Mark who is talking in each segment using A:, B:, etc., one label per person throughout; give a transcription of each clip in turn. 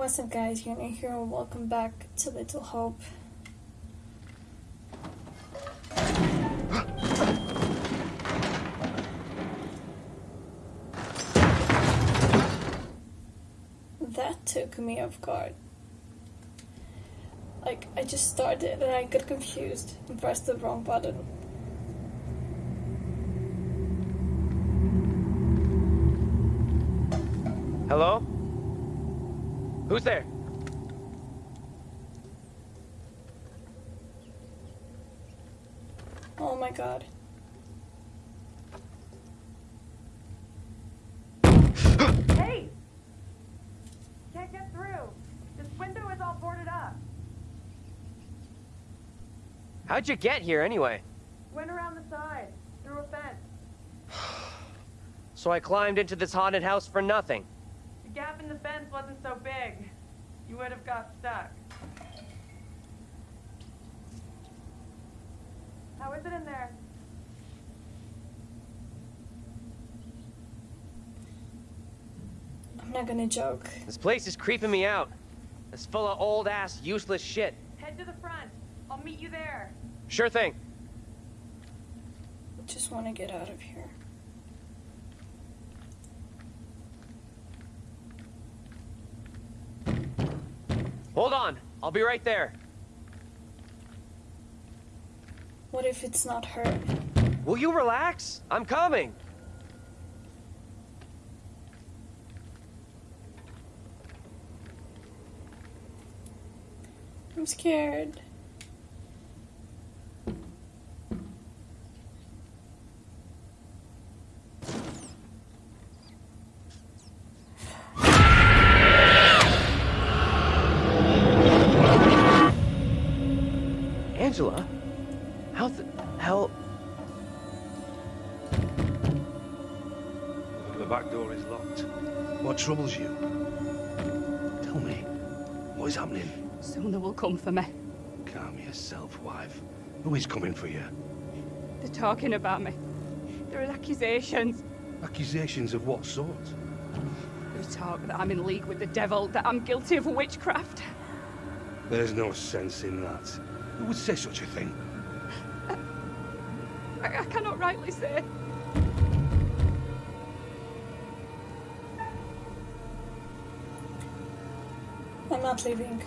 A: What's up guys, Yuna here and welcome back to Little Hope. That took me off guard. Like, I just started and I got confused and pressed the wrong button.
B: Hello? Who's there?
A: Oh my god.
C: Hey! Can't get through. This window is all boarded up.
B: How'd you get here anyway?
C: Went around the side, through a fence.
B: So I climbed into this haunted house for nothing.
C: The gap in the fence wasn't so big. You would have got stuck. How is it in there?
A: I'm not gonna joke.
B: This place is creeping me out. It's full of old ass, useless shit.
C: Head to the front. I'll meet you there.
B: Sure thing.
A: Just wanna get out of here.
B: Hold on. I'll be right there.
A: What if it's not her?
B: Will you relax? I'm coming.
A: I'm scared.
D: Back door is locked. What troubles you? Tell me, what is happening?
E: Soon they will come for me.
D: Calm yourself, wife. Who is coming for you?
E: They're talking about me. There are accusations.
D: Accusations of what sort?
E: There's talk that I'm in league with the devil, that I'm guilty of witchcraft.
D: There's no sense in that. Who would say such a thing?
E: I, I cannot rightly say.
A: Not leaving.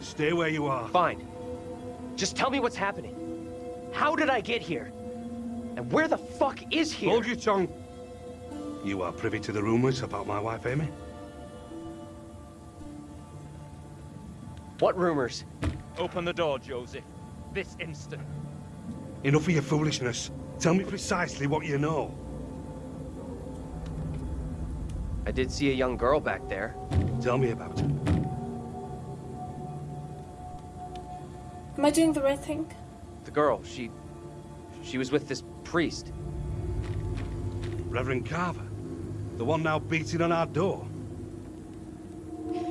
D: Stay where you are.
B: Fine. Just tell me what's happening. How did I get here? And where the fuck is here?
D: Hold your tongue. You are privy to the rumors about my wife, Amy?
B: What rumors?
F: Open the door, Joseph. This instant.
D: Enough of your foolishness. Tell me precisely what you know.
B: I did see a young girl back there.
D: Tell me about it.
A: Am I doing the right thing?
B: The girl, she... She was with this priest.
D: Reverend Carver. The one now beating on our door.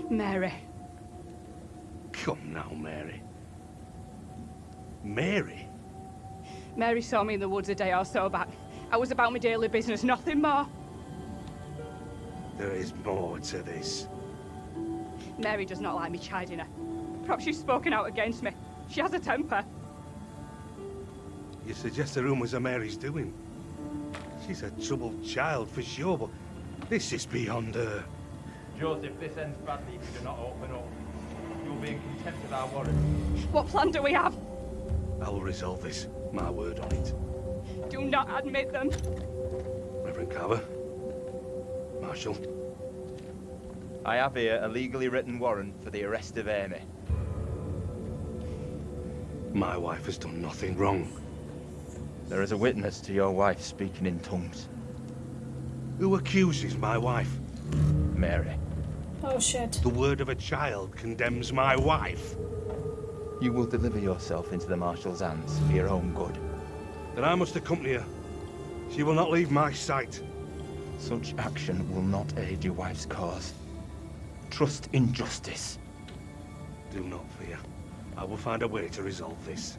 E: Mary.
D: Come now, Mary. Mary?
E: Mary saw me in the woods a day or so back. I was about my daily business, nothing more.
D: There is more to this.
E: Mary does not like me chiding her. Perhaps she's spoken out against me. She has a temper.
D: You suggest the rumors are Mary's doing? She's a troubled child for sure, but this is beyond her.
F: Joseph, this ends badly if you do not open up. You'll be in contempt of our warrant.
E: What plan do we have?
D: I will resolve this. My word on it.
E: Do not admit them.
D: Reverend Carver. Marshal.
F: I have here a legally written warrant for the arrest of Amy.
D: My wife has done nothing wrong.
F: There is a witness to your wife speaking in tongues.
D: Who accuses my wife?
F: Mary.
A: Oh shit.
D: The word of a child condemns my wife.
F: You will deliver yourself into the Marshal's hands for your own good.
D: Then I must accompany her. She will not leave my sight.
F: Such action will not aid your wife's cause trust in justice.
D: Do not fear. I will find a way to resolve this.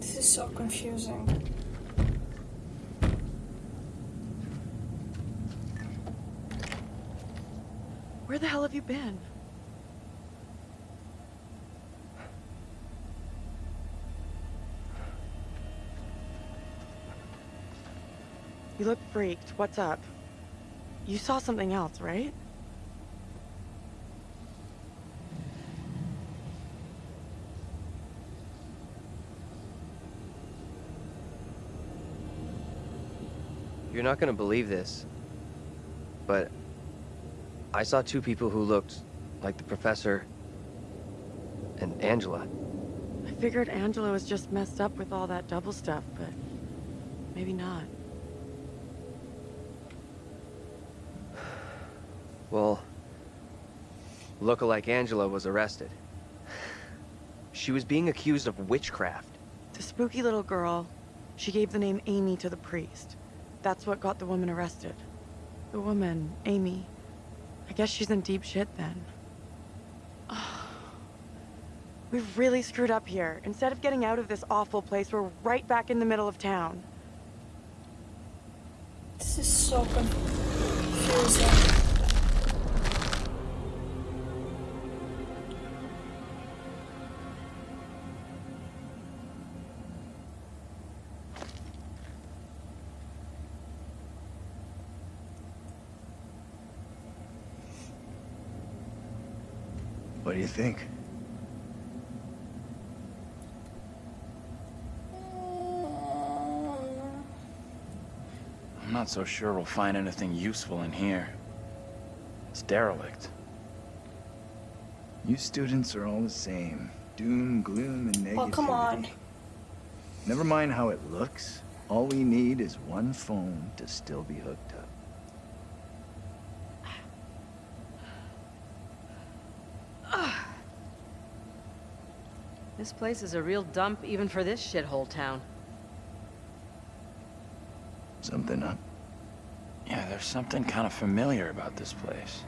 A: This is so confusing.
C: Where the hell have you been? You look freaked. What's up? You saw something else, right?
B: You're not gonna believe this, but I saw two people who looked like the professor and Angela.
C: I figured Angela was just messed up with all that double stuff, but maybe not.
B: Well, lookalike Angela was arrested. She was being accused of witchcraft.
C: The spooky little girl, she gave the name Amy to the priest. That's what got the woman arrested. The woman, Amy. I guess she's in deep shit then. We've really screwed up here. Instead of getting out of this awful place, we're right back in the middle of town.
A: This is so confusing.
F: What do you think?
G: I'm not so sure we'll find anything useful in here. It's derelict.
H: You students are all the same. Doom, gloom, and negativity.
A: Oh, come on.
H: Never mind how it looks. All we need is one phone to still be hooked up.
I: This place is a real dump even for this shithole town.
H: Something up?
G: Yeah, there's something kind of familiar about this place.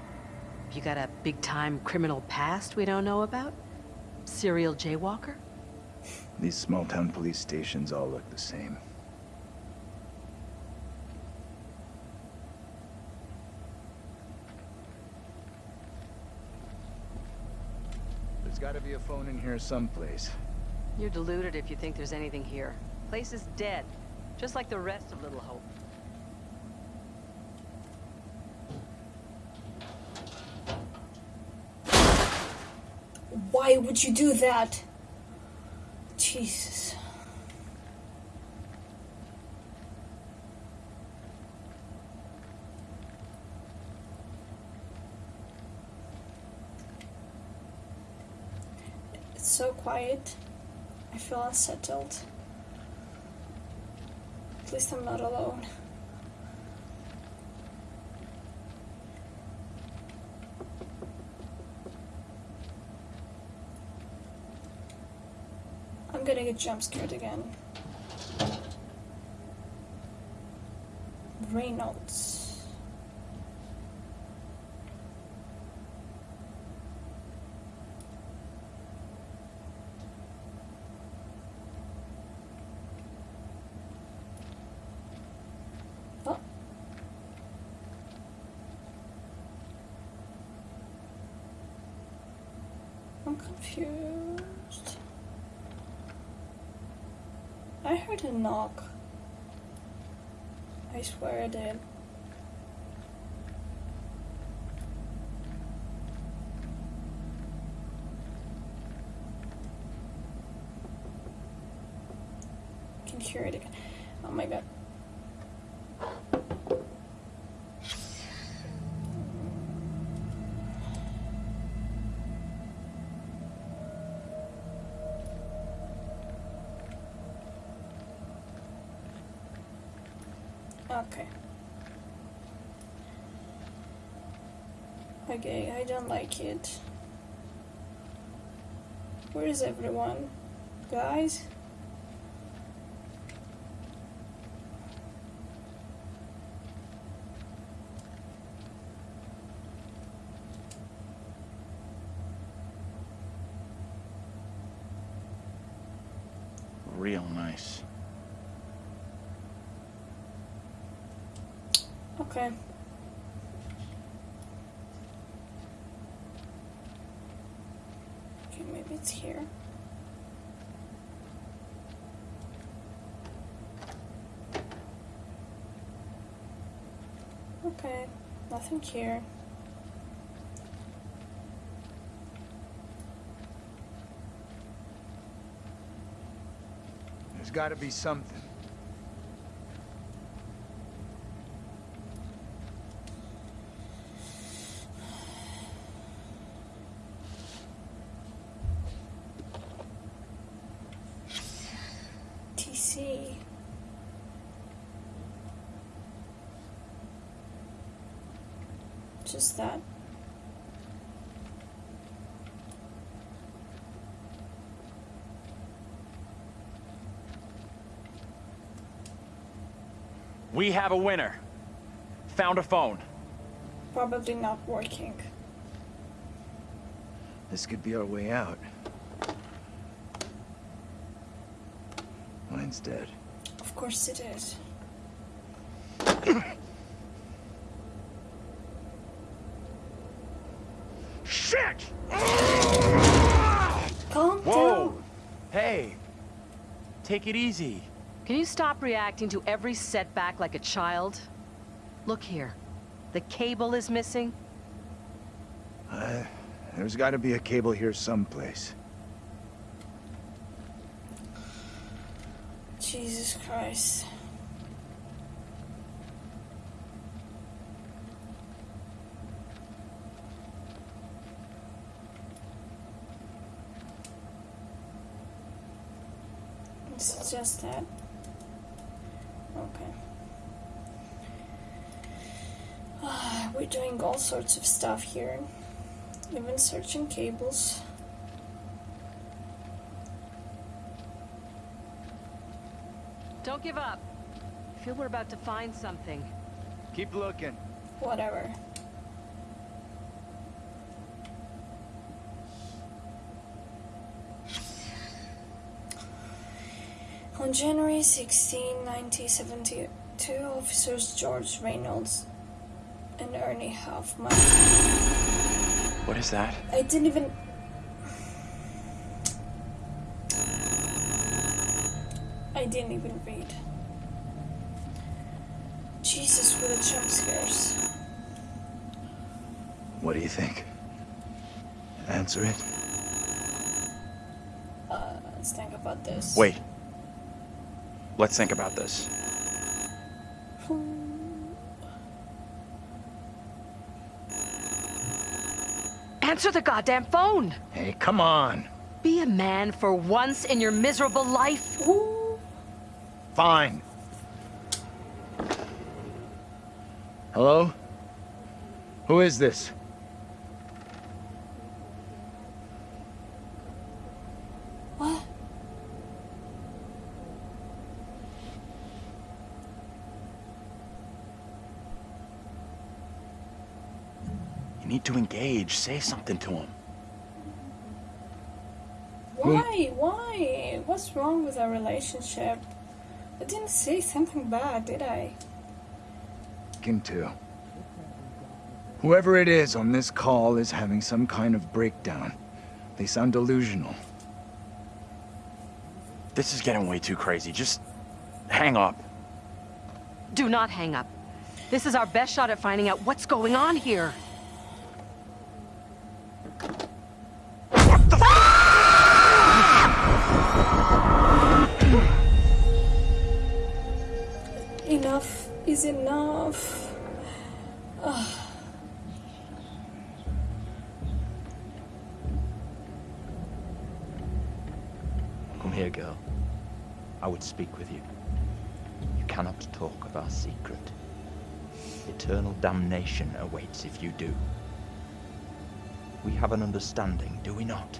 I: You got a big-time criminal past we don't know about? Serial jaywalker?
H: These small-town police stations all look the same. There's gotta be a phone in here someplace.
I: You're deluded if you think there's anything here. Place is dead, just like the rest of Little Hope.
A: Why would you do that? Jesus. It's so quiet. I feel unsettled. At least I'm not alone. I'm gonna get jump scared again. Reynolds. Oh. I'm confused. I heard a knock. I swear I did. Can hear it again. Oh my god. Okay. Okay, I don't like it. Where is everyone? Guys?
G: real nice.
A: Okay. It's here. Okay, nothing here.
H: There's gotta be something.
A: Just that.
G: We have a winner. Found a phone.
A: Probably not working.
H: This could be our way out. Mine's dead.
A: Of course it is.
G: Shit!
A: Calm
G: Whoa!
A: down.
G: Hey! Take it easy.
I: Can you stop reacting to every setback like a child? Look here. The cable is missing.
H: Uh, there's gotta be a cable here someplace.
A: Jesus Christ. It's just that. Okay. Ah, we're doing all sorts of stuff here. Even searching cables.
I: Don't give up. I feel we're about to find something.
H: Keep looking.
A: Whatever. On January 16, 1972, officers George Reynolds and Ernie Hoffman.
G: What is that?
A: I didn't even. I didn't even read. Jesus, with the jump scares.
H: What do you think? Answer it.
A: Uh, let's think about this.
G: Wait. Let's think about this.
I: Answer the goddamn phone!
H: Hey, come on.
I: Be a man for once in your miserable life.
H: Fine. Hello? Who is this?
G: Need to engage. Say something to him.
A: Why? Why? What's wrong with our relationship? I didn't say something bad, did I?
H: Can too. Whoever it is on this call is having some kind of breakdown. They sound delusional.
G: This is getting way too crazy. Just hang up.
I: Do not hang up. This is our best shot at finding out what's going on here.
A: Is enough. Ugh.
F: Come here, girl. I would speak with you. You cannot talk of our secret. Eternal damnation awaits if you do. We have an understanding, do we not?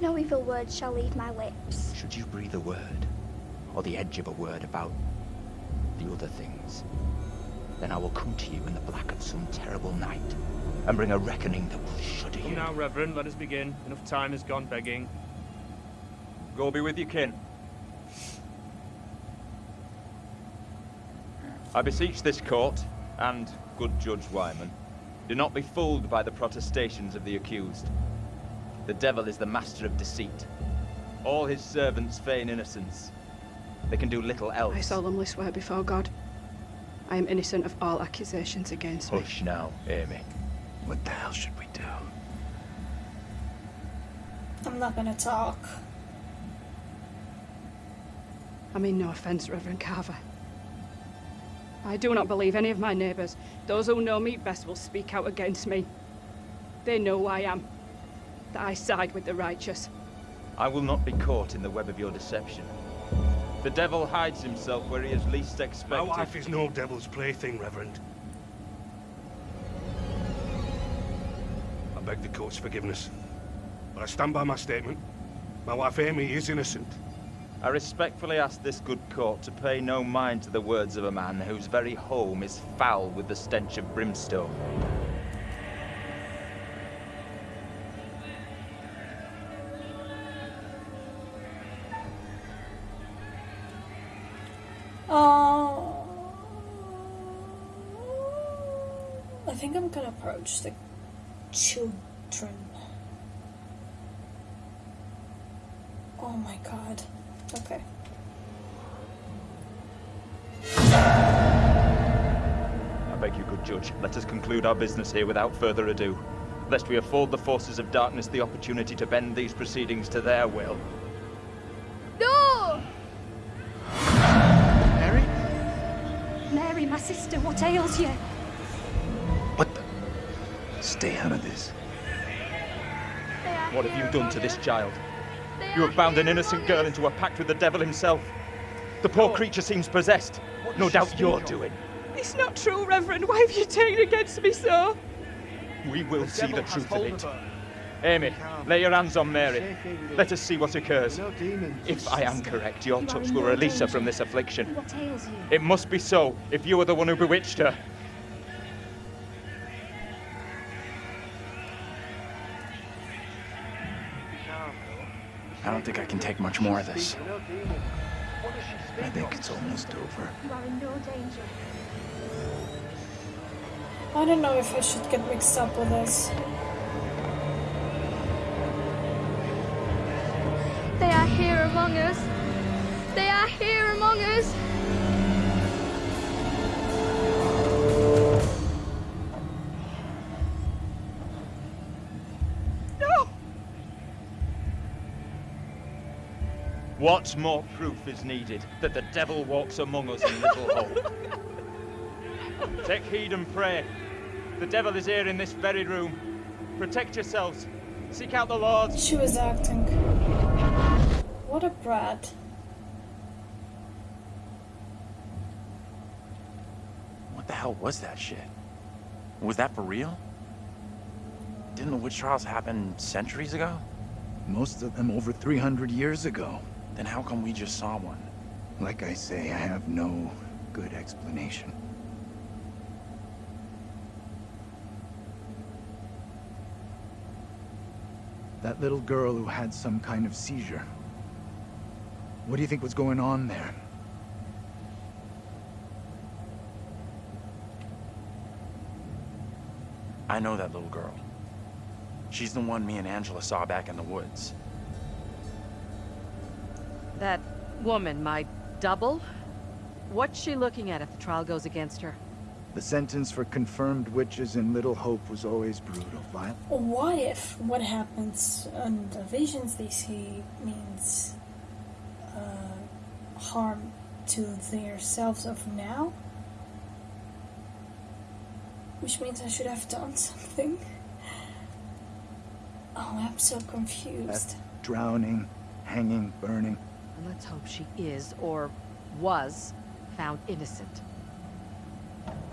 J: No evil word shall leave my lips.
F: Should you breathe a word, or the edge of a word about the other things. Then I will come to you in the black of some terrible night, and bring a reckoning that will shudder you.
K: Now, Reverend, let us begin. Enough time has gone begging.
F: Go be with you, kin. I beseech this court, and good Judge Wyman, do not be fooled by the protestations of the accused. The devil is the master of deceit. All his servants feign innocence, they can do little else.
E: I solemnly swear before God, I am innocent of all accusations against me.
F: Hush now, Amy.
H: What the hell should we do?
A: I'm not gonna talk.
E: I mean no offence, Reverend Carver. I do not believe any of my neighbours. Those who know me best will speak out against me. They know who I am. That I side with the righteous.
F: I will not be caught in the web of your deception. The devil hides himself where he is least expected.
D: My wife is no devil's plaything, Reverend. I beg the court's forgiveness. But I stand by my statement. My wife Amy is innocent.
F: I respectfully ask this good court to pay no mind to the words of a man whose very home is foul with the stench of brimstone.
A: Approach the children. Oh my god. Okay.
F: I beg you, good judge, let us conclude our business here without further ado, lest we afford the forces of darkness the opportunity to bend these proceedings to their will.
J: No!
H: Mary?
J: Mary, my sister, what ails you?
H: What the? Stay out of this.
F: What have you done to this child? You have bound an innocent girl into a pact with the devil himself. The poor creature seems possessed. No doubt your doing.
E: It's not true, Reverend. Why have you taken against me so?
F: We will see the truth of it. Amy, lay your hands on Mary. Let us see what occurs. If I am correct, your touch will release her from this affliction.
J: What ails you?
F: It must be so, if you are the one who bewitched her.
G: I don't think I can take much more of this.
H: I think it's almost over.
J: You are in no danger.
A: I don't know if I should get mixed up with this.
J: They are here among us. They are here among us.
F: What more proof is needed that the devil walks among us in Little Hope? Take heed and pray. The devil is here in this very room. Protect yourselves. Seek out the Lord.
A: She was acting. What a brat.
G: What the hell was that shit? Was that for real? Didn't the witch trials happen centuries ago?
H: Most of them over 300 years ago.
G: Then how come we just saw one?
H: Like I say, I have no good explanation. That little girl who had some kind of seizure. What do you think was going on there?
G: I know that little girl. She's the one me and Angela saw back in the woods.
I: That woman, my double? What's she looking at if the trial goes against her?
H: The sentence for confirmed witches in Little Hope was always brutal, violent.
A: What if what happens on the visions they see means uh, harm to their selves of now? Which means I should have done something. Oh, I'm so confused.
H: Drowning, hanging, burning.
I: And let's hope she is, or was, found innocent.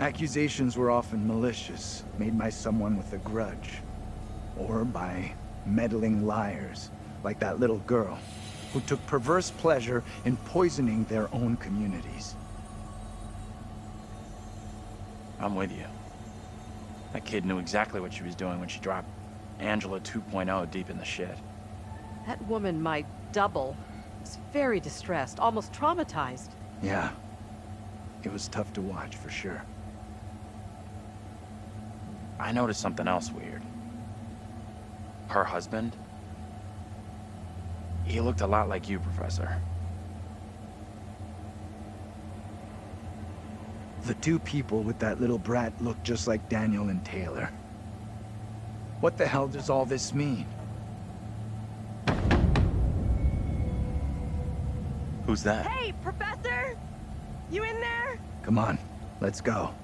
H: Accusations were often malicious, made by someone with a grudge. Or by meddling liars, like that little girl, who took perverse pleasure in poisoning their own communities.
G: I'm with you. That kid knew exactly what she was doing when she dropped Angela 2.0 deep in the shit.
I: That woman, might double, was very distressed, almost traumatized.
H: Yeah. It was tough to watch, for sure.
G: I noticed something else weird. Her husband? He looked a lot like you, Professor.
H: The two people with that little brat look just like Daniel and Taylor. What the hell does all this mean?
G: Who's that?
C: Hey, Professor! You in there?
H: Come on, let's go.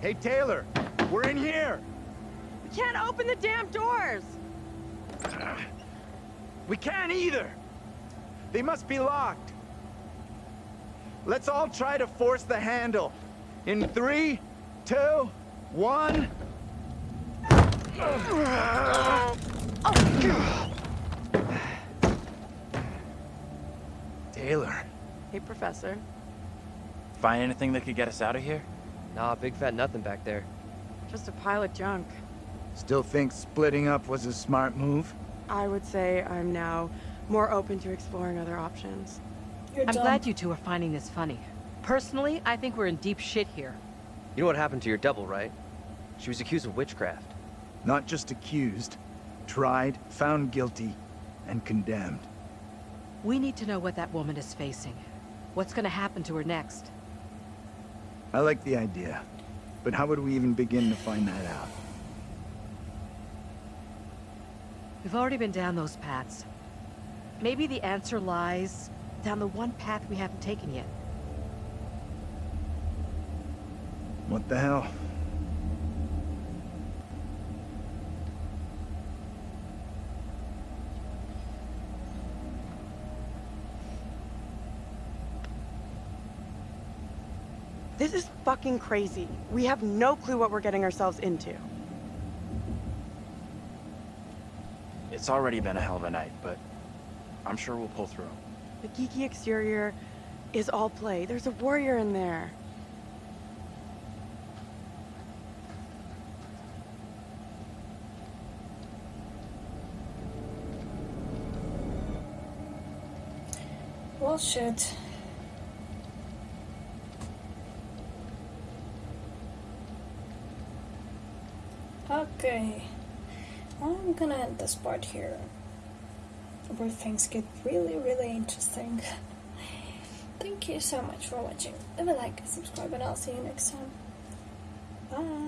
H: Hey, Taylor! We're in here!
C: We can't open the damn doors!
H: We can't either! They must be locked. Let's all try to force the handle. In three, two, one... Taylor.
C: Hey, Professor.
G: Find anything that could get us out of here?
B: Nah, big fat nothing back there.
C: Just a pile of junk.
H: Still think splitting up was a smart move?
C: I would say I'm now more open to exploring other options.
A: You're
I: I'm
A: dumb.
I: glad you two are finding this funny. Personally, I think we're in deep shit here.
B: You know what happened to your double, right? She was accused of witchcraft.
H: Not just accused, tried, found guilty, and condemned.
I: We need to know what that woman is facing. What's gonna happen to her next?
H: I like the idea, but how would we even begin to find that out?
I: We've already been down those paths. Maybe the answer lies down the one path we haven't taken yet.
H: What the hell?
C: This is fucking crazy. We have no clue what we're getting ourselves into.
G: It's already been a hell of a night, but I'm sure we'll pull through.
C: The geeky exterior is all play. There's a warrior in there.
A: Well, shit. Okay. I'm gonna end this part here. Where things get really, really interesting. Thank you so much for watching. Leave a like, subscribe, and I'll see you next time. Bye.